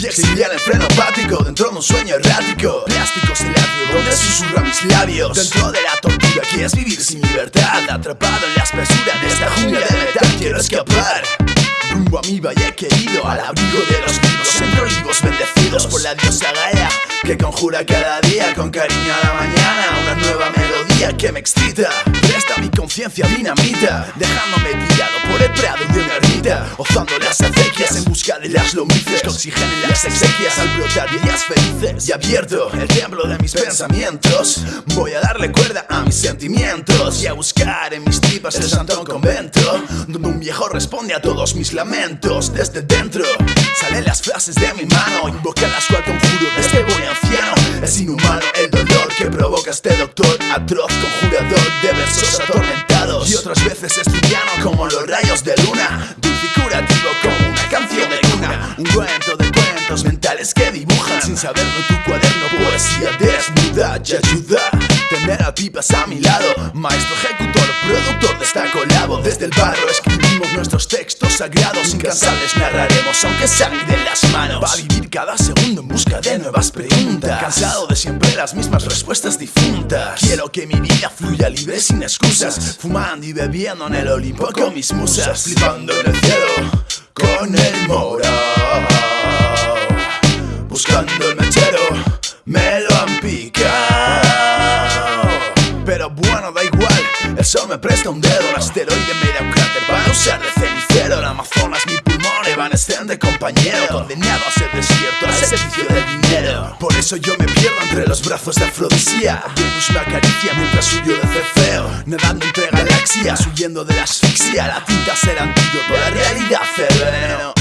Y exiliar el freno apático dentro de un sueño errático. Plásticos el labio donde susurra mis labios. Dentro de la tortura que es vivir sin libertad. Atrapado en la espesura de esta jungla de metal Quiero escapar. Rumbo a mi valle querido Al abrigo de los libros Entre olivos bendecidos por la diosa Gaia Que conjura cada día con cariño a la mañana. Una nueva melodía que me excita. Presta mi conciencia dinamita Dejándome tirado por el prado de una ermita Ozando las acequias en busca de las lombrices. Que oxigenen las exequias al brotar días felices. Y abierto el templo de mis pensamientos. Voy a darle cuerda a mis sentimientos Y a buscar en mis tripas el santo convento Donde un viejo responde a todos mis lamentos. Desde dentro salen las frases de mi mano Invocadas cual conjuro de este buen anciano. Es inhumano el dolor que provoca este doctor Atroz conjurador de versos atormentados. Y otras veces estudiano como los rayos de luna curativo como una canción de cuna. Un cuento de cuentos mentales que dibujan Sin saberlo tu cuaderno. Poesía desnuda Y ayuda tener a tipas a mi lado. Maestro ejecutor, productor de esta colabo Desde el barro escribimos nuestros textos sagrados Incansables narraremos aunque sangre las manos. Va a vivir cada segundo en busca de nuevas preguntas. Cansado de siempre las mismas respuestas difuntas. Quiero que mi vida fluya libre sin excusas. Fumando y bebiendo en el Olimpo con mis musas. Flipando en el cielo con el morado Buscando el mechero, me lo han picado. Pero bueno, da igual, el sol me presta un dedo Un asteroide me da un cráter. Para usar de Amazonas mi pulmón evanescente compañero Condenado a ser desierto al servicio del dinero. Por eso yo me pierdo entre los brazos de Afrodisía. Venus me acaricia mientras huyo de Cefeo Nadando entre galaxias, huyendo de la asfixia. La tinta será antídoto, la realidad veneno